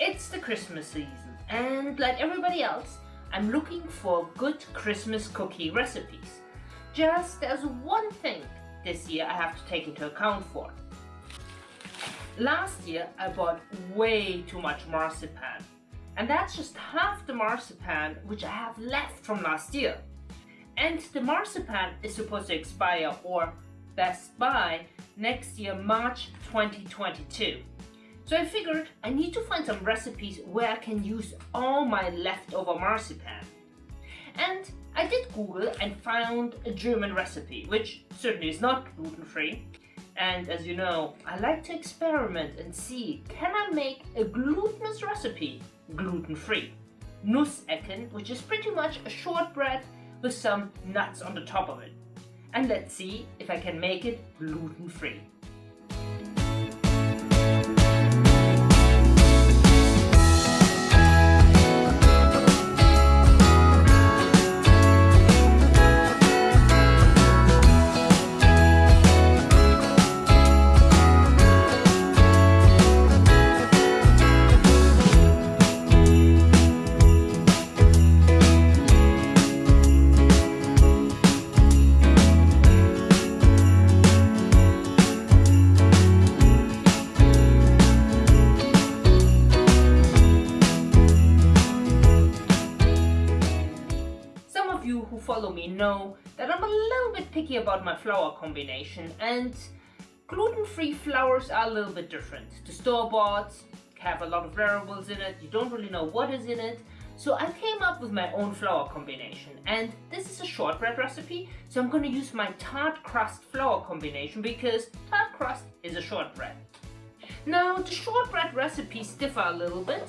It's the Christmas season and like everybody else, I'm looking for good Christmas cookie recipes. Just there's one thing this year I have to take into account for. Last year I bought way too much marzipan and that's just half the marzipan which I have left from last year. And the marzipan is supposed to expire or best by next year March 2022. So I figured I need to find some recipes where I can use all my leftover marzipan. And I did Google and found a German recipe, which certainly is not gluten-free. And as you know, I like to experiment and see, can I make a glutinous recipe gluten-free? Nussecken, which is pretty much a shortbread with some nuts on the top of it. And let's see if I can make it gluten-free. Picky about my flour combination and gluten-free flours are a little bit different. The store-bought have a lot of variables in it, you don't really know what is in it. So I came up with my own flour combination and this is a shortbread recipe so I'm going to use my tart crust flour combination because tart crust is a shortbread. Now the shortbread recipes differ a little bit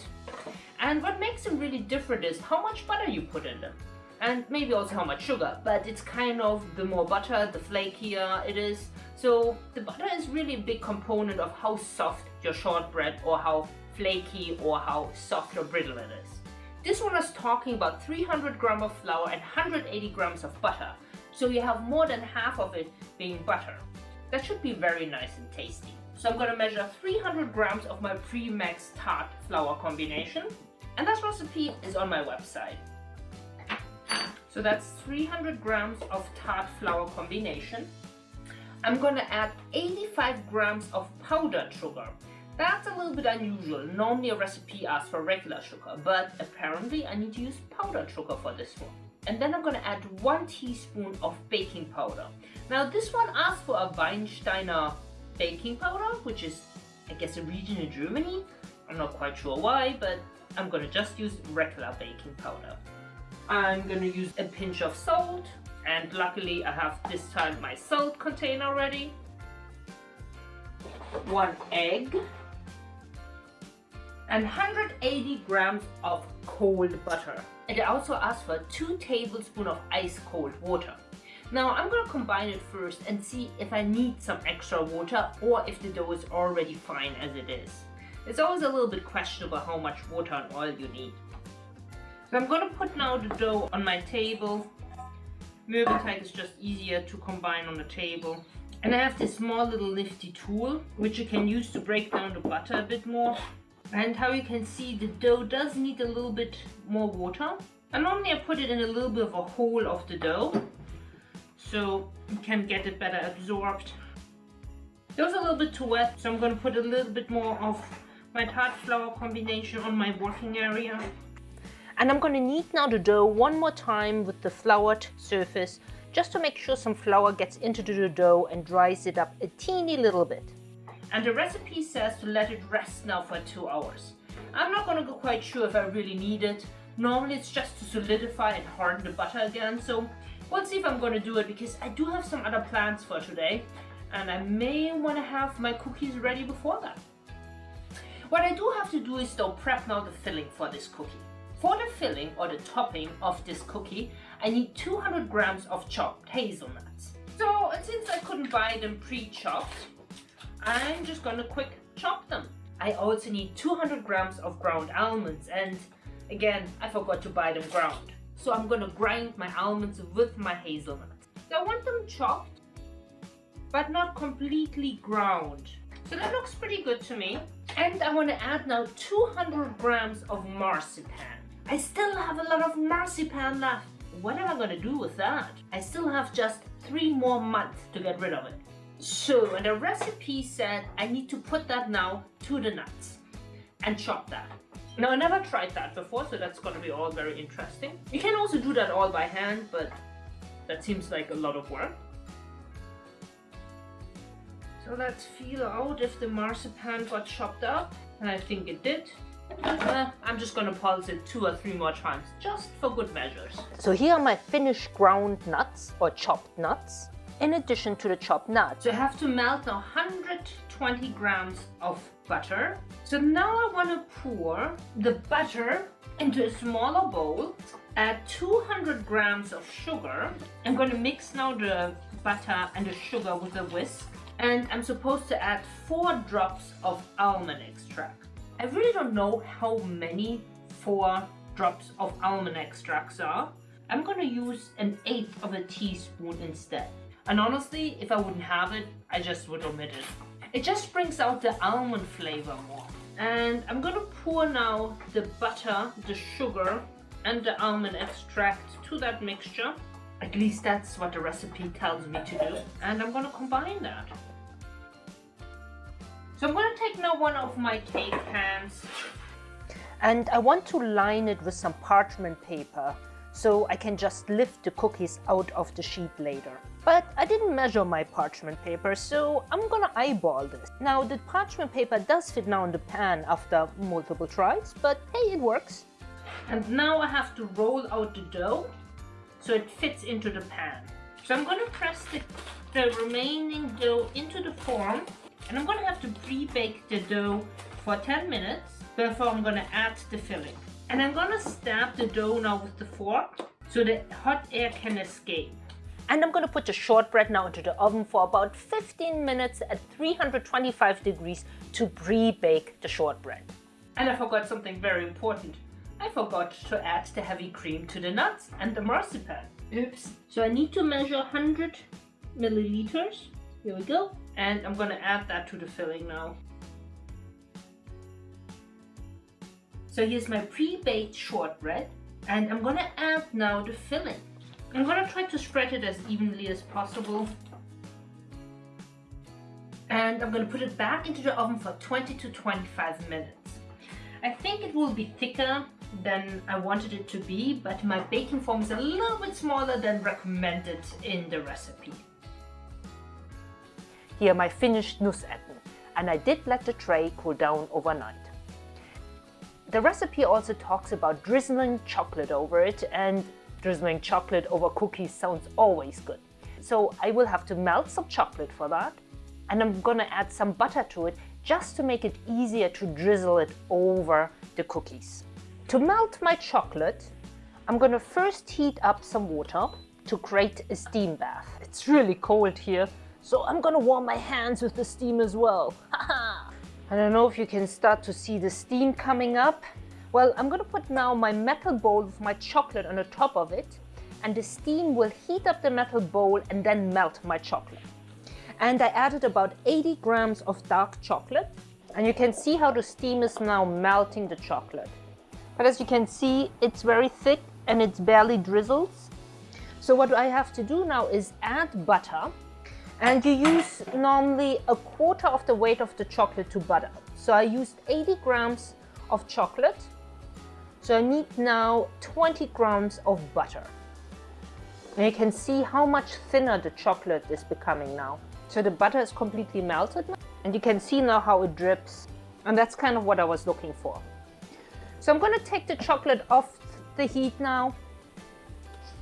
and what makes them really different is how much butter you put in them and maybe also how much sugar but it's kind of the more butter the flakier it is. So the butter is really a big component of how soft your shortbread or how flaky or how soft or brittle it is. This one is talking about 300 grams of flour and 180 grams of butter. So you have more than half of it being butter. That should be very nice and tasty. So I'm to measure 300 grams of my Premax tart flour combination. And that recipe is on my website so that's 300 grams of tart flour combination. I'm gonna add 85 grams of powdered sugar. That's a little bit unusual. Normally a recipe asks for regular sugar, but apparently I need to use powdered sugar for this one. And then I'm gonna add one teaspoon of baking powder. Now this one asks for a Weinsteiner baking powder, which is I guess a region in Germany. I'm not quite sure why, but I'm gonna just use regular baking powder. I'm to use a pinch of salt and luckily I have this time my salt container ready. One egg and 180 grams of cold butter. And also asked for 2 tablespoons of ice cold water. Now I'm to combine it first and see if I need some extra water or if the dough is already fine as it is. It's always a little bit questionable how much water and oil you need. So I'm going to put now the dough on my table. Mürbeteig is just easier to combine on the table. And I have this small little nifty tool, which you can use to break down the butter a bit more. And how you can see the dough does need a little bit more water. And normally I put it in a little bit of a hole of the dough, so you can get it better absorbed. It was a little bit too wet, so I'm going to put a little bit more of my tart flour combination on my working area. And I'm going to knead now the dough one more time with the floured surface just to make sure some flour gets into the dough and dries it up a teeny little bit. And the recipe says to let it rest now for two hours. I'm not going to go quite sure if I really need it. Normally it's just to solidify and harden the butter again. So we'll see if I'm going to do it because I do have some other plans for today. And I may want to have my cookies ready before that. What I do have to do is though prep now the filling for this cookie. For the filling or the topping of this cookie, I need 200 grams of chopped hazelnuts. So uh, since I couldn't buy them pre-chopped, I'm just gonna quick chop them. I also need 200 grams of ground almonds and again, I forgot to buy them ground. So I'm gonna grind my almonds with my hazelnuts. So I want them chopped, but not completely ground. So that looks pretty good to me. And I want to add now 200 grams of marzipan. I still have a lot of marzipan left. What am I going to do with that? I still have just three more months to get rid of it. So, and the recipe said I need to put that now to the nuts and chop that. Now, I never tried that before, so that's going to be all very interesting. You can also do that all by hand, but that seems like a lot of work. So let's feel out if the marzipan got chopped up. And I think it did. Uh, I'm just gonna pulse it two or three more times, just for good measures. So here are my finished ground nuts or chopped nuts, in addition to the chopped nuts. So I have to melt 120 grams of butter. So now I wanna pour the butter into a smaller bowl, add 200 grams of sugar. I'm gonna mix now the butter and the sugar with a whisk. And I'm supposed to add four drops of almond extract. I really don't know how many four drops of almond extracts are. I'm gonna use an eighth of a teaspoon instead. And honestly, if I wouldn't have it, I just would omit it. It just brings out the almond flavor more. And I'm gonna pour now the butter, the sugar, and the almond extract to that mixture. At least that's what the recipe tells me to do. And I'm gonna combine that. So I'm going to take now one of my cake pans. And I want to line it with some parchment paper so I can just lift the cookies out of the sheet later. But I didn't measure my parchment paper, so I'm gonna eyeball this. Now the parchment paper does fit now in the pan after multiple tries, but hey, it works. And now I have to roll out the dough so it fits into the pan. So I'm gonna press the, the remaining dough into the form and I'm gonna have to pre-bake the dough for 10 minutes before I'm gonna add the filling. And I'm gonna stab the dough now with the fork so the hot air can escape. And I'm gonna put the shortbread now into the oven for about 15 minutes at 325 degrees to pre-bake the shortbread. And I forgot something very important. I forgot to add the heavy cream to the nuts and the marzipan. Oops. So I need to measure 100 milliliters. Here we go and I'm gonna add that to the filling now. So here's my pre-baked shortbread and I'm gonna add now the filling. I'm gonna try to spread it as evenly as possible. And I'm gonna put it back into the oven for 20 to 25 minutes. I think it will be thicker than I wanted it to be, but my baking form is a little bit smaller than recommended in the recipe. Here my finished Nussecken, and I did let the tray cool down overnight. The recipe also talks about drizzling chocolate over it and drizzling chocolate over cookies sounds always good. So I will have to melt some chocolate for that and I'm gonna add some butter to it just to make it easier to drizzle it over the cookies. To melt my chocolate, I'm gonna first heat up some water to create a steam bath. It's really cold here, so I'm gonna warm my hands with the steam as well. I don't know if you can start to see the steam coming up. Well, I'm gonna put now my metal bowl with my chocolate on the top of it and the steam will heat up the metal bowl and then melt my chocolate. And I added about 80 grams of dark chocolate and you can see how the steam is now melting the chocolate. But as you can see, it's very thick and it's barely drizzles. So what I have to do now is add butter and you use normally a quarter of the weight of the chocolate to butter. So I used 80 grams of chocolate. So I need now 20 grams of butter. And you can see how much thinner the chocolate is becoming now. So the butter is completely melted and you can see now how it drips. And that's kind of what I was looking for. So I'm going to take the chocolate off the heat now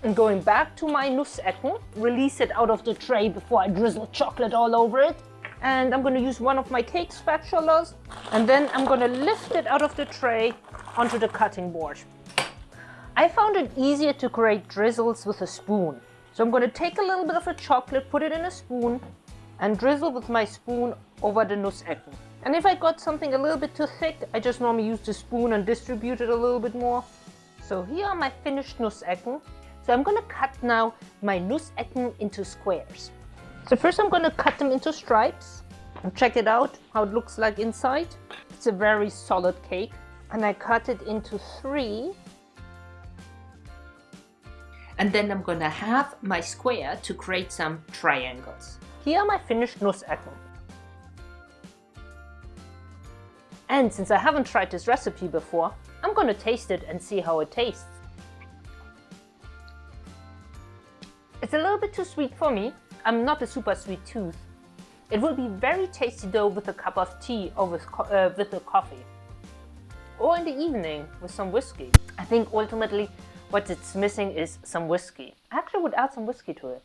and going back to my Nussecken, release it out of the tray before I drizzle chocolate all over it. And I'm going to use one of my cake spatulas and then I'm going to lift it out of the tray onto the cutting board. I found it easier to create drizzles with a spoon. So I'm going to take a little bit of the chocolate, put it in a spoon and drizzle with my spoon over the Nussecken. And if I got something a little bit too thick, I just normally use the spoon and distribute it a little bit more. So here are my finished Nussecken. So I'm going to cut now my Nussecken into squares. So first I'm going to cut them into stripes. And check it out, how it looks like inside. It's a very solid cake. And I cut it into three. And then I'm gonna have my square to create some triangles. Here are my finished Nussecken. And since I haven't tried this recipe before, I'm gonna taste it and see how it tastes. It's a little bit too sweet for me. I'm not a super sweet tooth. It will be very tasty though with a cup of tea or with, uh, with a coffee. Or in the evening with some whiskey. I think ultimately what it's missing is some whiskey. I actually would add some whiskey to it.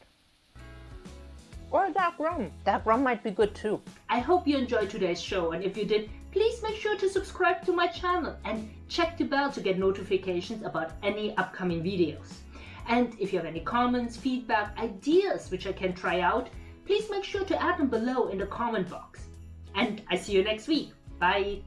Or dark rum. Dark rum might be good too. I hope you enjoyed today's show and if you did, please make sure to subscribe to my channel and check the bell to get notifications about any upcoming videos. And if you have any comments, feedback, ideas which I can try out, please make sure to add them below in the comment box. And I see you next week. Bye!